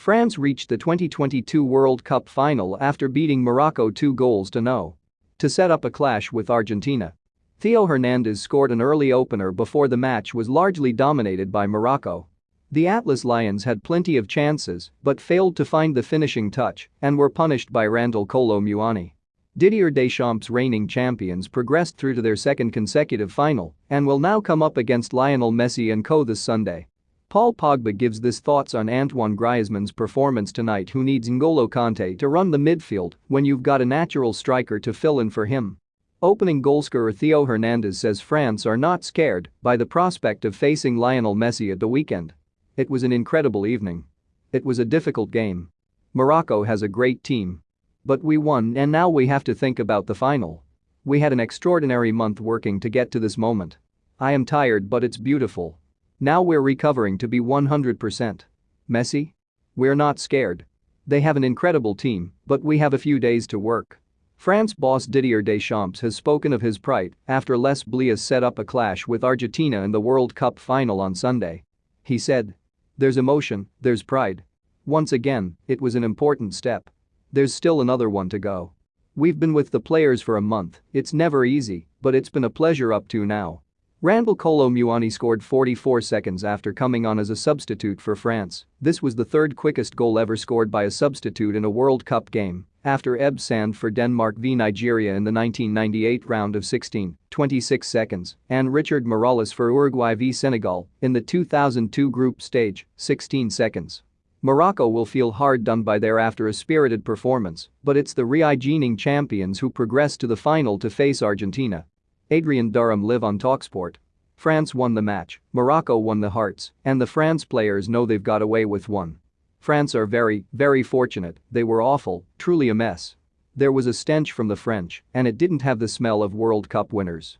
France reached the 2022 World Cup final after beating Morocco 2 goals to no. To set up a clash with Argentina. Theo Hernandez scored an early opener before the match was largely dominated by Morocco. The Atlas Lions had plenty of chances but failed to find the finishing touch and were punished by Randal Kolo Muani. Didier Deschamps' reigning champions progressed through to their second consecutive final and will now come up against Lionel Messi and co this Sunday. Paul Pogba gives this thoughts on Antoine Griezmann's performance tonight who needs N'Golo Kante to run the midfield when you've got a natural striker to fill in for him. Opening goalscorer Theo Hernandez says France are not scared by the prospect of facing Lionel Messi at the weekend. It was an incredible evening. It was a difficult game. Morocco has a great team. But we won and now we have to think about the final. We had an extraordinary month working to get to this moment. I am tired but it's beautiful. Now we're recovering to be 100%. Messi? We're not scared. They have an incredible team, but we have a few days to work. France boss Didier Deschamps has spoken of his pride after Les Bleus set up a clash with Argentina in the World Cup final on Sunday. He said. There's emotion, there's pride. Once again, it was an important step. There's still another one to go. We've been with the players for a month, it's never easy, but it's been a pleasure up to now. Randal Kolo Muani scored 44 seconds after coming on as a substitute for France. This was the third quickest goal ever scored by a substitute in a World Cup game after Ebbe Sand for Denmark v Nigeria in the 1998 round of 16, 26 seconds, and Richard Morales for Uruguay v Senegal in the 2002 group stage, 16 seconds. Morocco will feel hard done by there after a spirited performance, but it's the reigning champions who progress to the final to face Argentina. Adrian Durham live on Talksport. France won the match, Morocco won the hearts, and the France players know they've got away with one. France are very, very fortunate, they were awful, truly a mess. There was a stench from the French, and it didn't have the smell of World Cup winners.